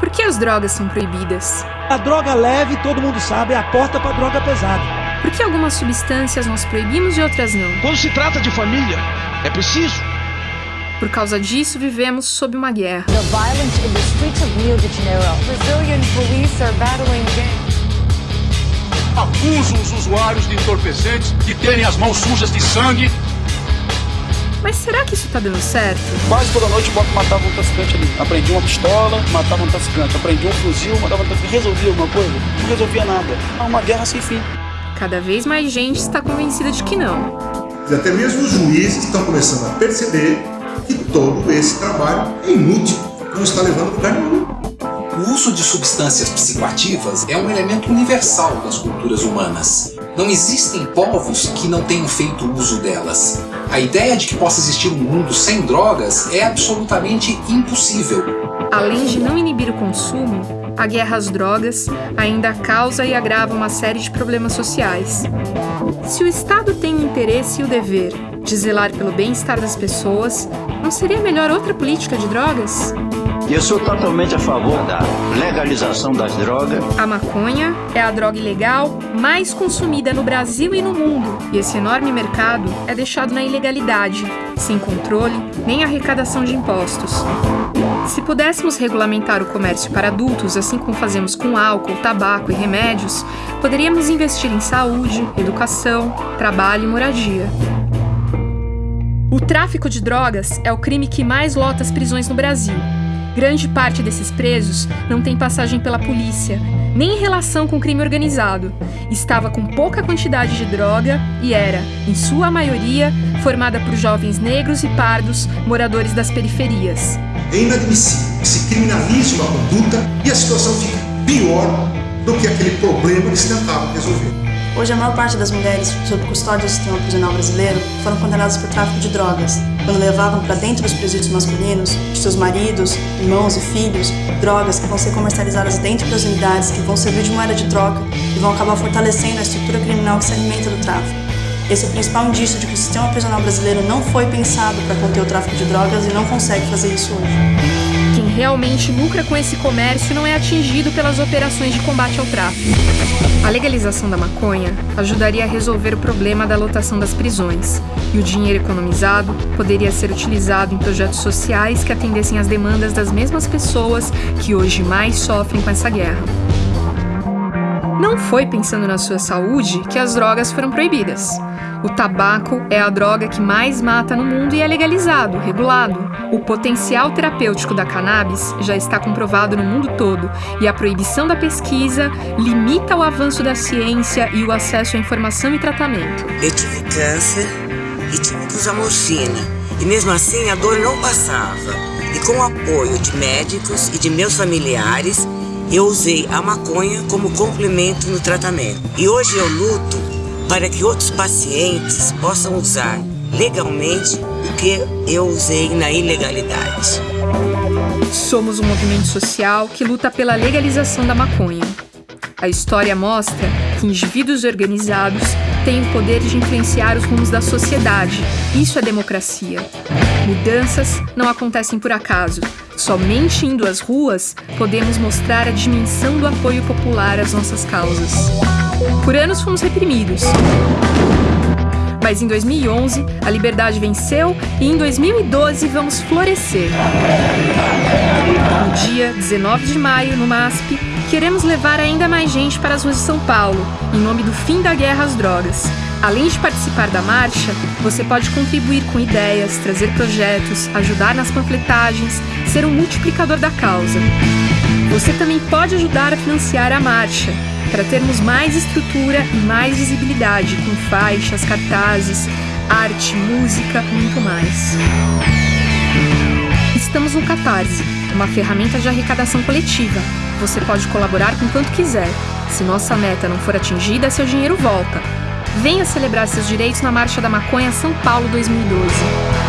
Por que as drogas são proibidas? A droga leve, todo mundo sabe, é a porta para droga pesada. Por que algumas substâncias nós proibimos e outras não? Quando se trata de família, é preciso. Por causa disso, vivemos sob uma guerra. The violence in the streets of Rio de Janeiro. Brazilian police are battling gangs. Acusam os usuários de entorpecentes de terem as mãos sujas de sangue mas será que isso tá dando certo? Quase toda noite eu matava um traficante ali. Aprendi uma pistola, matava um traficante. Aprendi um fuzil, matava um traficante. Resolvia alguma coisa? Não resolvia nada. É uma guerra sem fim. Cada vez mais gente está convencida de que não. E até mesmo os juízes estão começando a perceber que todo esse trabalho é inútil, não está levando a lugar nenhum. O uso de substâncias psicoativas é um elemento universal das culturas humanas. Não existem povos que não tenham feito uso delas. A ideia de que possa existir um mundo sem drogas é absolutamente impossível. Além de não inibir o consumo, a guerra às drogas ainda causa e agrava uma série de problemas sociais. Se o Estado tem o interesse e o dever de zelar pelo bem-estar das pessoas, não seria melhor outra política de drogas? Eu sou totalmente a favor da legalização das drogas. A maconha é a droga ilegal mais consumida no Brasil e no mundo. E esse enorme mercado é deixado na ilegalidade, sem controle nem arrecadação de impostos. Se pudéssemos regulamentar o comércio para adultos, assim como fazemos com álcool, tabaco e remédios, poderíamos investir em saúde, educação, trabalho e moradia. O tráfico de drogas é o crime que mais lota as prisões no Brasil. Grande parte desses presos não tem passagem pela polícia, nem em relação com crime organizado. Estava com pouca quantidade de droga e era, em sua maioria, formada por jovens negros e pardos, moradores das periferias. É inadmissível que se criminalize uma conduta e a situação fique pior do que aquele problema que se tentava resolver. Hoje, a maior parte das mulheres sob custódia do sistema prisional brasileiro foram condenadas por tráfico de drogas, quando levavam para dentro dos presídios masculinos, de seus maridos, irmãos e filhos, drogas que vão ser comercializadas dentro das unidades, que vão servir de moeda de troca e vão acabar fortalecendo a estrutura criminal que se alimenta do tráfico. Esse é o principal indício de que o sistema prisional brasileiro não foi pensado para conter o tráfico de drogas e não consegue fazer isso hoje realmente lucra com esse comércio não é atingido pelas operações de combate ao tráfico. A legalização da maconha ajudaria a resolver o problema da lotação das prisões, e o dinheiro economizado poderia ser utilizado em projetos sociais que atendessem às demandas das mesmas pessoas que hoje mais sofrem com essa guerra. Não foi pensando na sua saúde que as drogas foram proibidas. O tabaco é a droga que mais mata no mundo e é legalizado, regulado. O potencial terapêutico da cannabis já está comprovado no mundo todo e a proibição da pesquisa limita o avanço da ciência e o acesso à informação e tratamento. Eu tive câncer e tive que usar morfina. E mesmo assim a dor não passava. E com o apoio de médicos e de meus familiares, eu usei a maconha como complemento no tratamento. E hoje eu luto para que outros pacientes possam usar legalmente o que eu usei na ilegalidade. Somos um movimento social que luta pela legalização da maconha. A história mostra que indivíduos organizados têm o poder de influenciar os rumos da sociedade. Isso é democracia. Mudanças não acontecem por acaso. Somente indo às ruas podemos mostrar a dimensão do apoio popular às nossas causas. Por anos fomos reprimidos. Mas em 2011, a liberdade venceu e em 2012 vamos florescer. No dia 19 de maio, no MASP, queremos levar ainda mais gente para as ruas de São Paulo, em nome do fim da guerra às drogas. Além de participar da marcha, você pode contribuir com ideias, trazer projetos, ajudar nas panfletagens, ser um multiplicador da causa. Você também pode ajudar a financiar a marcha para termos mais estrutura e mais visibilidade com faixas, cartazes, arte, música, muito mais. Estamos no Catarse, uma ferramenta de arrecadação coletiva. Você pode colaborar com quanto quiser. Se nossa meta não for atingida, seu dinheiro volta. Venha celebrar seus direitos na Marcha da Maconha São Paulo 2012.